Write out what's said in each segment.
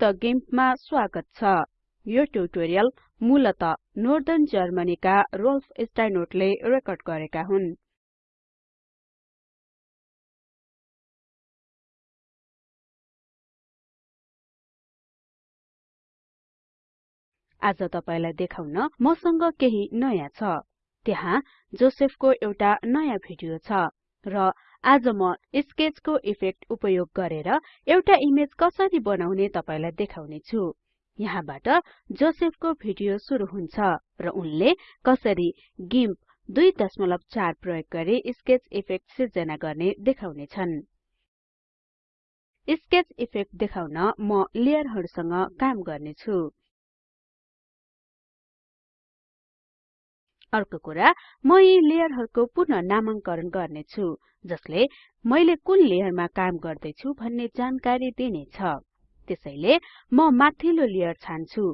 संयुक्त गिम्पमा स्वागत छ। यो ट्युटोरियल मूलत नोर्दर्न जर्मनीका रोल्फ स्टाइनोटले रेकर्ड गरेका हुन्। आज तपाईलाई देखाउन मसँग केही नयाँ छ। त्यहाँ जोसेफको एउटा नयाँ भिडियो छ र आज म स्केचको इफेक्ट उपयोग गरेर एउटा इमेज कसरी बनाउने तपाईलाई देखाउने छु। यहाँबाट जोसेफको भिडियो सुरु हुन्छ र उनले कसरी गिम्प 2.4 प्रयोग गरी स्केच इफेक्ट सिर्जना गर्ने देखाउने छन्। स्केच इफेक्ट देखाउन म लेयरहरुसँग काम गर्ने अर्को कुरा म यी लेयरहरुको पुनः नामाङ्करण गर्ने छु जसले मैले कुन लेयरमा काम गर्दै छु भन्ने जानकारी दिनेछ। त्यसैले म माथिल्लो लेयर छान्छु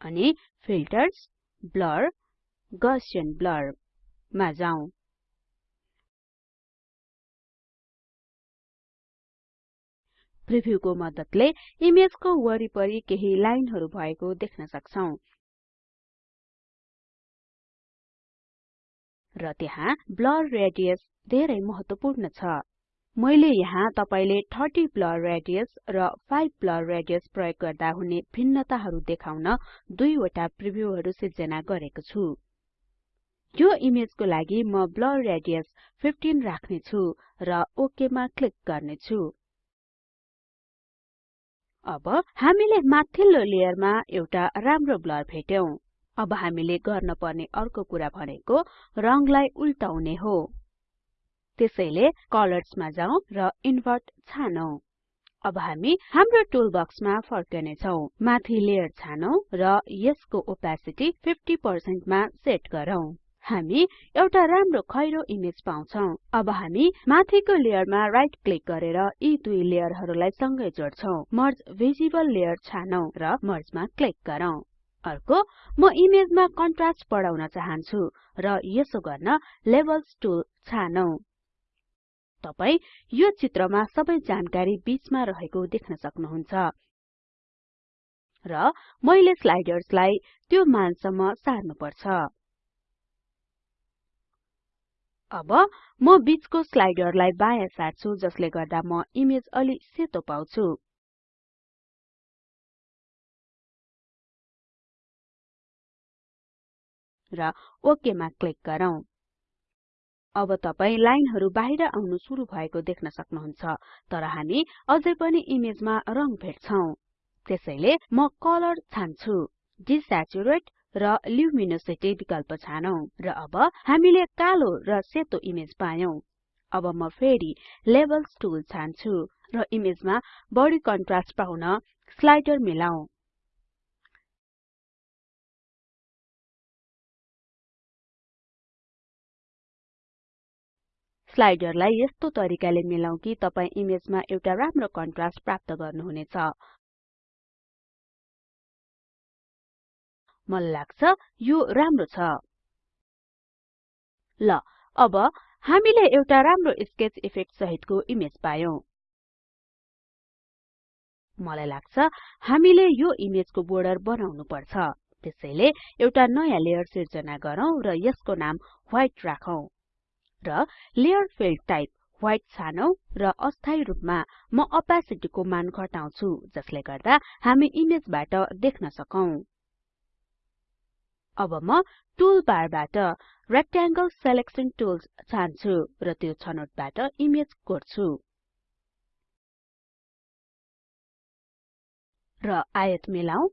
अनि फिल्टर्स ब्लर गसियन ब्लर मा जाउँ प्रिभ्यूको मद्दतले इमेजको वरिपरि केही लाइनहरु भएको देख्न सक्छौं। र त्यहाँ ब्लर रेडियस धेरै महत्वपूर्ण छ। मैले यहाँ तपाईले 30 ब्लर रेडियस र 5 ब्लर रेडियस प्रयोग गर्दा हुने भिन्नताहरु देखाउन दुईवटा प्रिभ्यूहरु सिर्जना गरेको छु। यो इमेजको लागि म ब्लर रेडियस 15 राख्ने छु र ओके मा क्लिक गर्ने छु अब हामीले माथिल्लो लेयरमा एउटा राम्रो ब्लर भेट्यौं। अब हामीले गर्न पर्ने अर्को कुरा भनेको रंगलाई उल्टाउने हो। त्यसैले कलर्स मा जाउँ र इन्भर्ट छानौं। अब हामी हाम्रो टुल बक्समा फर्कने छौं माथि लेयर छानौं र यसको ओपेसिटी 50% मा सेट गरौँ। हामी एउटा राम्रो खैरो इमेज पाउँछौं। अब हामी माथिको लेयरमा राइट क्लिक गरेर यी दुई लेयरहरुलाई सँगै जोड्छौं। मर्ज भिजिबल लेयर छानौं र मर्जमा क्लिक गरौँ। अर्को म इमेजमा कन्ट्रास्ट बढाउन चाहन्छु र यसो गर्न लेभल्स टुल छानौं। तपाई यो चित्रमा सबै जानकारी बीचमा रहेको देख्न सक्नुहुन्छ। र मैले स्लाइडर्सलाई त्यो मानसम्म सार्नुपर्छ। अब म बीचको स्लाइडरलाई बायाँ सार्छु जसले गर्दा म इमेज अलि सेतो पाउँछु। र ओके मा क्लिक गरौँ। अब तपाई लाइनहरु बाहिर आउनु सुरु भएको देख्न सक्नुहुन्छ तर हामी अझै पनि इमेजमा रंग भेट्छौं। त्यसैले म कलर छान्छु डिस्याचुरेट र ल्युमिनोसिटी विकल्प छानौं र अब हामीले कालो र सेतो इमेज पायौं। अब म फेरि लेभल्स टुल छान्छु र इमेजमा बढी कन्ट्रास्ट पाउन स्लाइडर मिलाऊं। स्लाइडरलाई यस्तो तरिकाले मिलाऊ कि तपाई इमेजमा एउटा राम्रो कन्ट्रास्ट प्राप्त गर्नुहुनेछ। मलाई लाग्छ? यो राम्रो छ। ल अब हामीले एउटा राम्रो स्केच इफेक्ट सहितको इमेज पायौं। मलाई लाग्छ हामीले यो इमेजको बोर्डर बनाउनु पर्छ। त्यसैले एउटा नयाँ लेयर सिर्जना गरौँ र यसको नाम व्हाइट राखौं। र लेयर फिल्ड टाइप व्हाइट छानौं र अस्थायी रूपमा म ओपेसिटी को मान घटाउँछु जसले गर्दा हामी इमेजबाट देख्न सकौं। अब म टुल बारबाट रेक्टेंगल सिलेक्सन टुल्स छान्छु र त्यो छनोटबाट इमेज कोर्छु। र आयत मिलाऊ।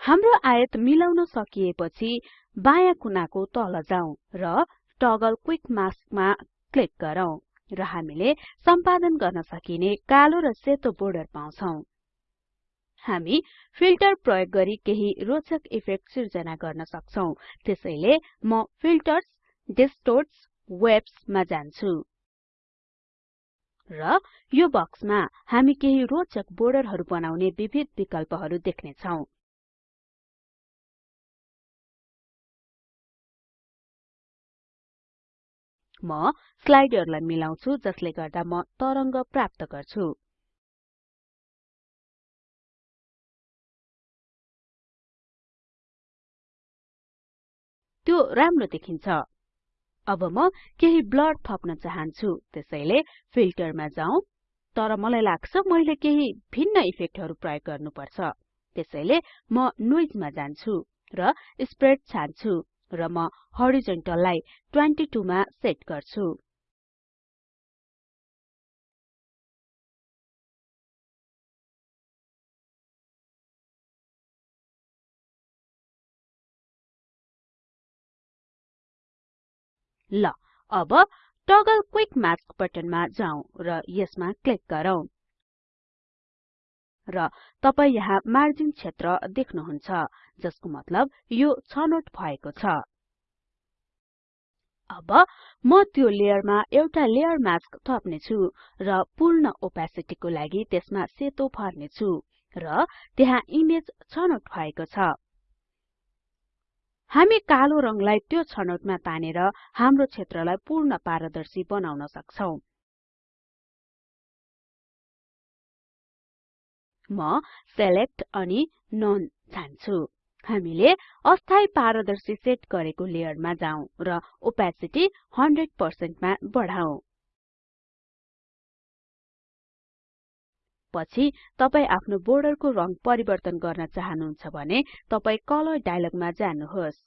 हाम्रो आयत मिलाउन सकिएपछि बायाँ कुनाको तल जाउँ र टगल क्विक मास्कमा क्लिक गरौँ र हामीले सम्पादन गर्न सकिने कालो र सेतो बोर्डर पाउँछौं। हामी फिल्टर प्रयोग गरी केही रोचक इफेक्ट सिर्जना गर्न सक्छौं। त्यसैले म फिल्टर्स डिस्टोर्ट्स वेब्स मा जान्छु। र यो बक्समा हामी केही रोचक बोर्डरहरु बनाउने विविध विकल्पहरु देख्ने म स्लाइडहरुलाई मिलाउँछु जसले गर्दा म तरंग प्राप्त गर्छु। त्यो राम्रो देखिन्छ। अब म केही ब्लड थप्न चाहन्छु त्यसैले फिल्टरमा जाऊ। तर मलाई लाग्छ मैले केही भिन्न इफेक्टहरू प्रयोग गर्नुपर्छ। त्यसैले म नोइजमा जान्छु र स्प्रेड छान्छु। र म हरिजोन्टललाई 22 मा सेट गर्छु। ल अब टगल क्विक मास्क बटनमा जाउँ र यसमा क्लिक गरौँ। र तपाई यहाँ मार्जिन क्षेत्र देख्नुहुन्छ जसको मतलब यो छनोट भएको छ। अब म त्यो लेयरमा एउटा लेयर मास्क थप्ने छु र पूर्ण ओपेसिटी को लागि त्यसमा सेतो भर्ने छु र त्यहाँ इमेज छनोट भएको छ। हामी कालो रङलाई त्यो छनौटमा तानेर हाम्रो क्षेत्रलाई पूर्ण पारदर्शी बनाउन सक्छौं। म सेलेक्ट अनि नोन छान्छु हामीले अस्थायी पारदर्शी सेट गरेको लेयरमा जाउँ र ओपेसिटी 100% मा बढाउँ। पछि तपाई आफ्नो बोर्डरको रंग परिवर्तन गर्न चाहनुहुन्छ भने तपाई कलर डायलगमा जानुहोस्।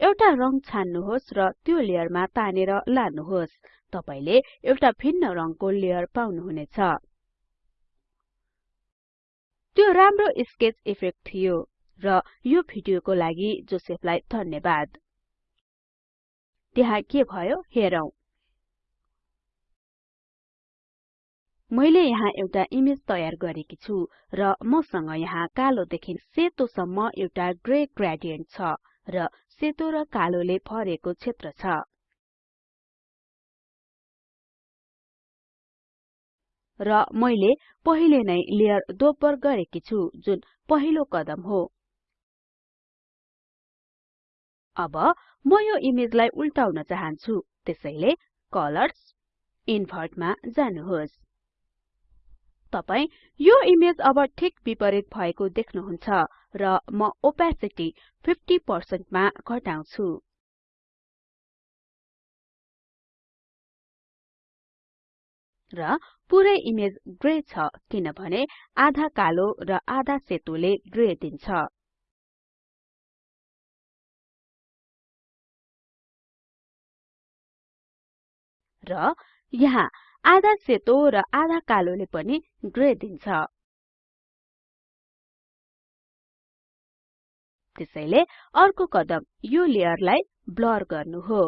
एउटा रंग छान्नुहोस् र त्यो लेयरमा तानेर लानुहोस्। तपाईले एउटा भिन्न रङको लेयर पाउनुहुनेछ। त्यो राम्रो स्केच इफेक्ट थियो र यो भिडियोको लागि जोसेफलाई धन्यवाद। त्यहाँ के भयो हेरौं। मैले यहाँ एउटा इमेज तयार गरेकी छु र मसँग यहाँ कालोदेखि सेतोसम्म एउटा ग्रे ग्रेडियन्ट छ र सेतो र कालोले भरेको क्षेत्र छ। र मैले पहिले नै लेयर दोब्बर गरेकी छु जुन पहिलो कदम हो। अब म यो इमेजलाई उल्टाउन चाहन्छु। त्यसैले कलर्स इन्भर्ट मा जानुहोस्। तपाई यो इमेज अब ठिक विपरीत भएको देख्नुहुन्छ र म ओपेसिटी 50% मा घटाउँछु। र पुरै इमेज ग्रे छ किनभने आधा कालो र आधा सेतोले ग्रे दिन्छ। र यहाँ आधा सेतो र आधा कालोले पनि ग्रे दिन्छ। त्यसैले अर्को कदम यो लेयरलाई ब्लर गर्नु हो।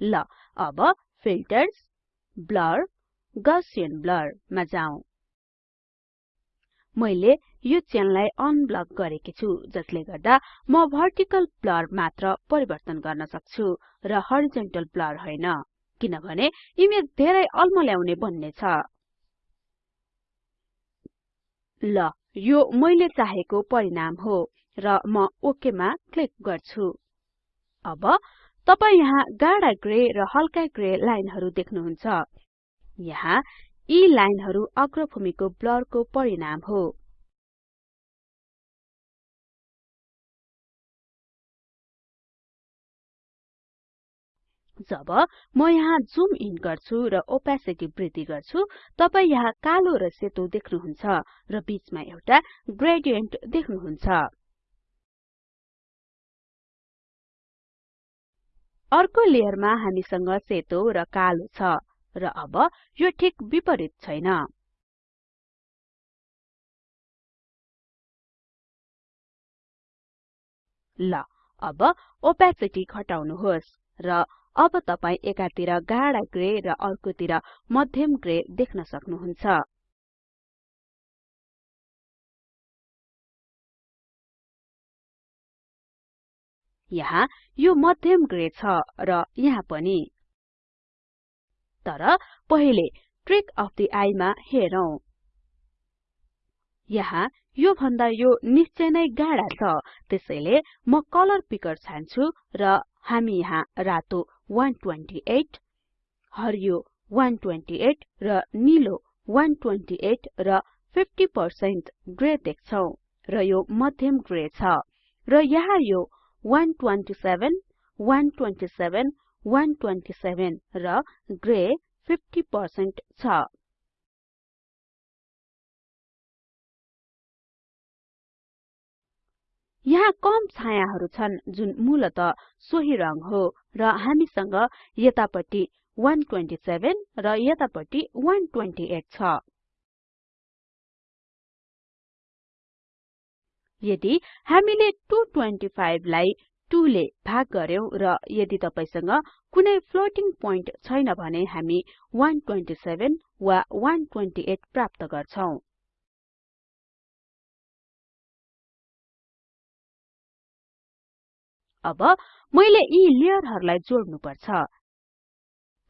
ल अब फिल्टर्स ब्लर गसियन ब्लर मा जाउँ मैले यो चेनलाई अनब्लक गरेकी छु जसले गर्दा म भर्टिकल ब्लर मात्र परिवर्तन गर्न सक्छु र हरिजोन्टल ब्लर होइन किनभने इमेज धेरै अल्मल्याउने बन्ने छ। ल यो मैले चाहेको परिणाम हो र म ओके मा क्लिक गर्छु। अब तपाई यहाँ गाढा ग्रे र हल्का ग्रे लाइनहरु देख्नुहुन्छ। यहाँ यी लाइनहरु अग्रभूमिको ब्लरको परिणाम हो। जब म यहाँ जुम इन गर्छु र ओपेसिटी वृद्धि गर्छु तपाई यहाँ कालो र सेतो देख्नुहुन्छ र बीचमा एउटा ग्रेडियन्ट देख्नुहुन्छ। अर्को लेयरमा हामीसँग सेतो र कालो छ। र अब यो ठिक विपरीत छैन। ल अब ओपेसिटी घटाउनुहोस् र अब तपाई एकातिर गाढा ग्रे र अर्कोतिर मध्यम ग्रे देख्न सक्नुहुन्छ। यहाँ यो मध्यम ग्रे छ र यहाँ पनि। तर पहिले ट्रिक अफ द आइ मा हेरौं। यहाँ यो भन्दा यो निश्चय नै गाढा छ। त्यसैले म कलर पिकर छान्छु र हामी यहाँ रातो 128 हरियो 128 र निलो 128 र 50% ग्रे देख्छौं र यो मध्यम ग्रे छ। र यहाँ यो 127 127 127 र ग्रे 50% छ। यहाँ कम छायाहरु छन् जुन मूलत सोही रंग हो र हामीसँग यतापटि 127 र यतापटि 128 छ। यदि हामीले 225 लाई 2 ले भाग गर्यौं र यदि तपाईसँग कुनै फ्लोटिङ पोइन्ट छैन भने हामी 127 वा 128 प्राप्त गर्छौं। अब मैले यी लेयरहरुलाई जोड्नु पर्छ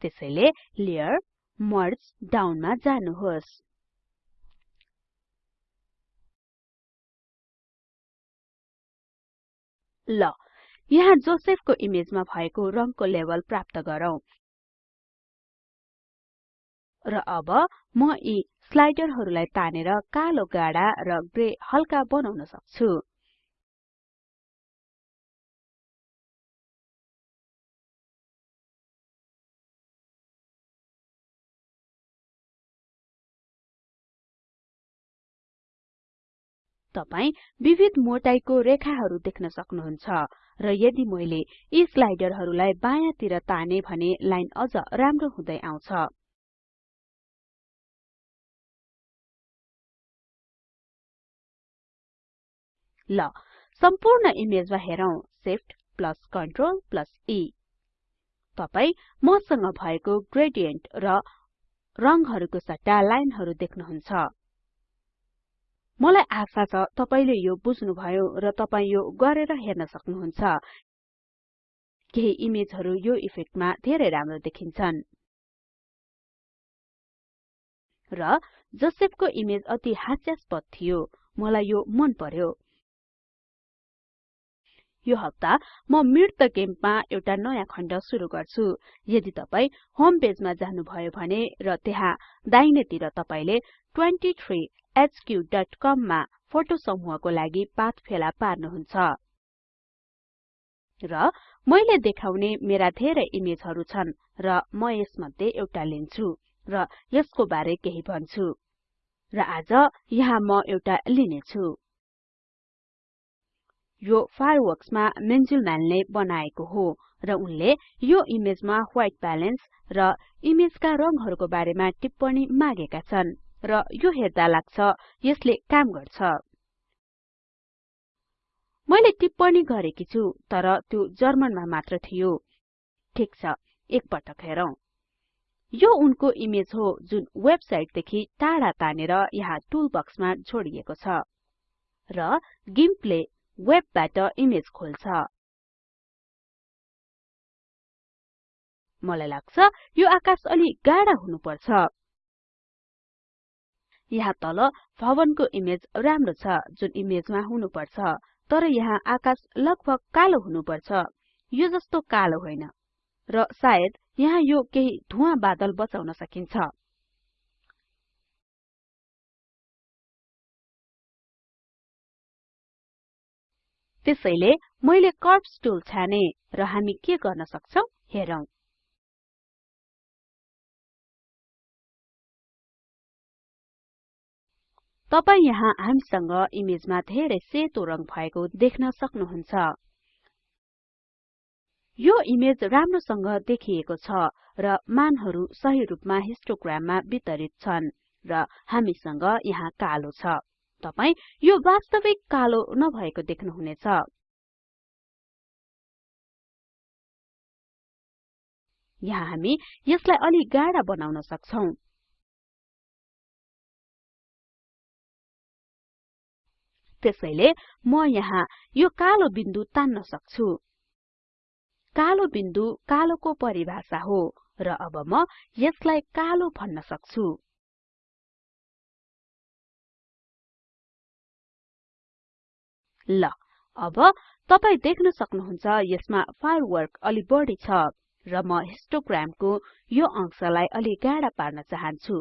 त्यसैले लेयर मर्ज डाउन मा जानुहोस्। ल यहाँ जोसेफको इमेजमा भएको रङको लेभल प्राप्त गरौँ। र अब म यी स्लाइडरहरूलाई तानेर कालो गाडा र ग्रे हल्का बनाउन सक्छु। तपाई विविध मोटाईको रेखाहरु देख्न सक्नुहुन्छ। र यदि मैले यी स्लाइडरहरुलाई बायाँतिर ताने भने लाइन अझ राम्रो हुँदै आउँछ। ल सम्पूर्ण इमेजमा हेरौं। Shift plus Ctrl plus E तपाई मसँग भएको ग्रेडियन्ट र रंगहरुको सट्टा लाइनहरु देख्नुहुन्छ। मलाई आशा छ तपाईले यो बुझ्नुभयो र तपाई यो गरेर हेर्न सक्नुहुन्छ। केही इमेजहरु यो इफेक्टमा धेरै राम्रो देखिन्छन्। र जोसेफको इमेज अति हास्यास्पद थियो। मलाई यो मन पर्यो। यो हप्ता म मिट द गेममा एउटा नयाँ खण्ड सुरु गर्छु। यदि तपाई होम पेजमा जानुभयो भने र त्यहाँ दाहिनेतिर तपाईले 23 hq.com मा फोटो समूहको लागि पाथ फेला पार्नुहुन्छ। र मैले देखाउने मेरा धेरै इमेजहरु छन् र म यसमध्ये एउटा लिन्छु र यसको बारे केही भन्छु। र आज यहाँ म एउटा लिनेछु। यो फायरवर्क्समा मेन्जुलम्यानले बनाएको हो र उनले यो इमेजमा व्हाइट ब्यालेन्स र इमेजका रंगहरुको बारेमा टिप्पणी मागेका छन् र यो हेर्दा लाग्छ यसले काम गर्छ। मैले टिप्पणी गरेकी छु तर त्यो जर्मनमा मात्र थियो। ठीक छ एकपटक हेरौं। यो उनको इमेज हो जुन वेबसाइटदेखि टाढा तानेर यहाँ टुलबक्समा छोडिएको छ। र गिम्पले वेबबाट इमेज खोल्छ। मलाई लाग्छ यो आकाश अलि गाढा हुनुपर्छ। यहाँ तल भवनको इमेज राम्रो छ जुन इमेजमा हुनुपर्छ तर यहाँ आकाश लगभग कालो हुनुपर्छ। यो जस्तो कालो होइन र सायद यहाँ यो केही धुवा बादल बचाउन सकिन्छ। त्यसैले मैले कर्व्स टुल छाने र हामी के गर्न सक्छौं हेरौं। तपाई यहाँ हामीसँग इमेजमा धेरै सेतो रंग भएको देख्न सक्नुहुन्छ। यो इमेज राम्रोसँग देखिएको छ र मानहरु सही रूपमा हिस्टोग्राममा वितरित छन् र हामीसँग यहाँ कालो छ। तपाई यो वास्तविक कालो नभएको देख्नुहुनेछ। यहाँ हामी यसलाई अलि गाढा बनाउन सक्छौं। त्यसैले म यहाँ यो कालो बिन्दु तान्न सक्छु। कालो बिन्दु कालोको परिभाषा हो र अब म यसलाई कालो भन्न सक्छु। ल अब तपाई देख्न सक्नुहुन्छ यसमा फायरवर्क अलि बढी छ र म हिस्टोग्रामको यो अंशलाई अलि गाढा पार्न चाहन्छु।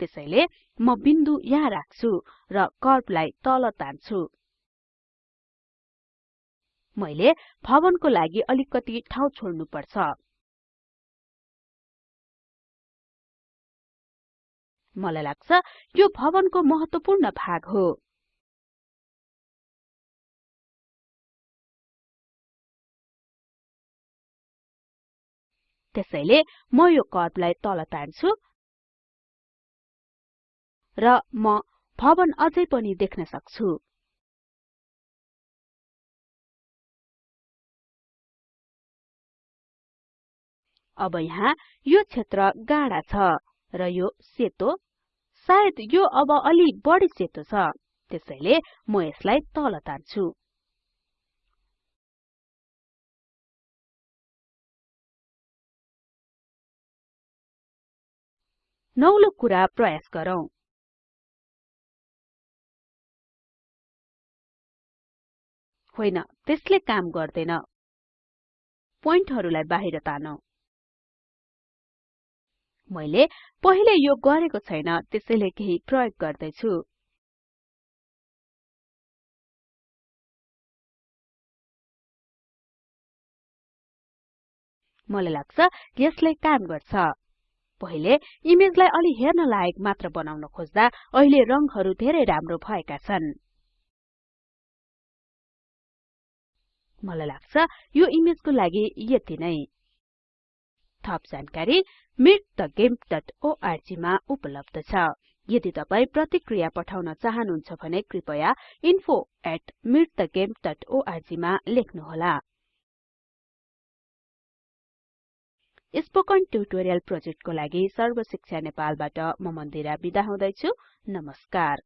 त्यसैले म बिन्दु यहाँ राख्छु र कर्वलाई तल तान्छु। मैले भवनको लागि अलिकति ठाउँ छोड्नु मलाई लाग्छ यो भवनको महत्वपूर्ण भाग हो। त्यसैले म यो कर्वलाई तल तान्छु र म भवन अझै पनि देख्न सक्छु। अब यहाँ यो क्षेत्र गाढा छ। र यो सेतो। सायद यो अब अलि बढी सेतो छ। त्यसैले म यसलाई तल तान्छु। नौलो कुरा प्रयास गरौँ। होइन त्यसले काम गर्दैन। पोइन्टहरुलाई बाहिर तानौं। मैले पहिले यो गरेको छैन त्यसैले केही प्रयोग गर्दै छु मलाई लाग्छ यसले काम गर्छ। पहिले इमेजलाई अलि हेर्न लायक मात्र बनाउन खोज्दा अहिले रंगहरु धेरै राम्रो भएका छन्। मलाई लाग्छ यो इमेजको लागि यति नै। थप जानकारी meetthegimp.org मा उपलब्ध छ। यदि तपाई प्रतिक्रिया पठाउन चाहनुहुन्छ भने कृपया info@meetthegimp.org मा लेख्नुहोला। स्पोकन ट्युटोरियल प्रोजेक्टको लागि सर्वशिक्षा नेपालबाट म मन्दिरा बिदा हुदैछु। नमस्कार।